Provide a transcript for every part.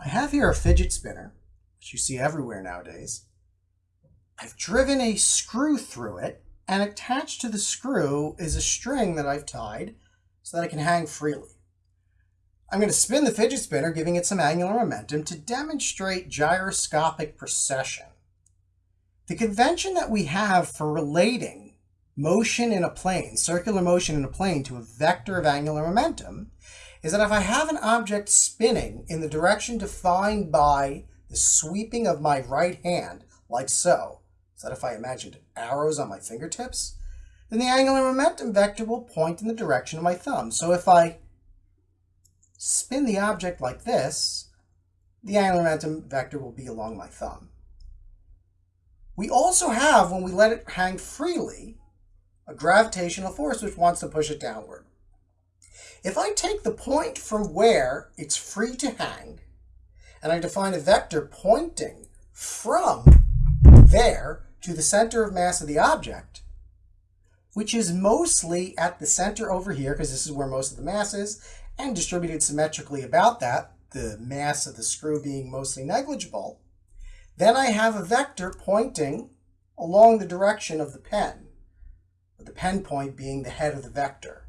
I have here a fidget spinner, which you see everywhere nowadays. I've driven a screw through it, and attached to the screw is a string that I've tied so that it can hang freely. I'm going to spin the fidget spinner, giving it some angular momentum to demonstrate gyroscopic precession. The convention that we have for relating motion in a plane, circular motion in a plane, to a vector of angular momentum is that if I have an object spinning in the direction defined by the sweeping of my right hand, like so, so that if I imagined arrows on my fingertips, then the angular momentum vector will point in the direction of my thumb. So if I spin the object like this, the angular momentum vector will be along my thumb. We also have, when we let it hang freely, a gravitational force which wants to push it downward. If I take the point from where it's free to hang, and I define a vector pointing from there to the center of mass of the object, which is mostly at the center over here, because this is where most of the mass is, and distributed symmetrically about that, the mass of the screw being mostly negligible, then I have a vector pointing along the direction of the pen, with the pen point being the head of the vector.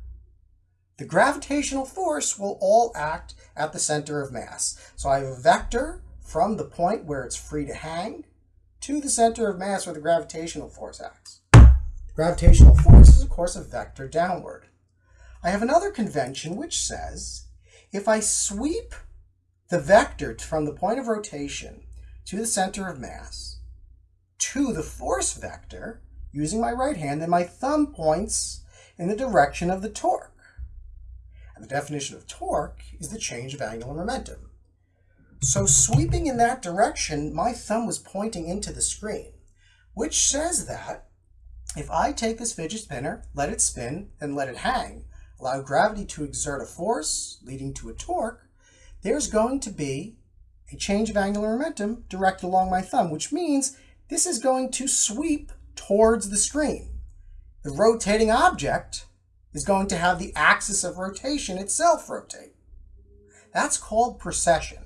The gravitational force will all act at the center of mass. So I have a vector from the point where it's free to hang to the center of mass where the gravitational force acts. The gravitational force is, of course, a vector downward. I have another convention which says if I sweep the vector from the point of rotation to the center of mass to the force vector using my right hand, then my thumb points in the direction of the torque. And the definition of torque is the change of angular momentum. So sweeping in that direction, my thumb was pointing into the screen, which says that if I take this fidget spinner, let it spin, and let it hang, allow gravity to exert a force leading to a torque, there's going to be a change of angular momentum directed along my thumb, which means this is going to sweep towards the screen. The rotating object is going to have the axis of rotation itself rotate. That's called precession.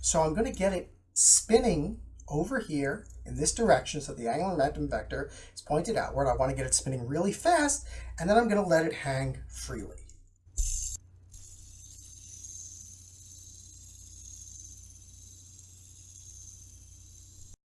So I'm going to get it spinning over here in this direction so the angular momentum vector is pointed outward. I want to get it spinning really fast, and then I'm going to let it hang freely.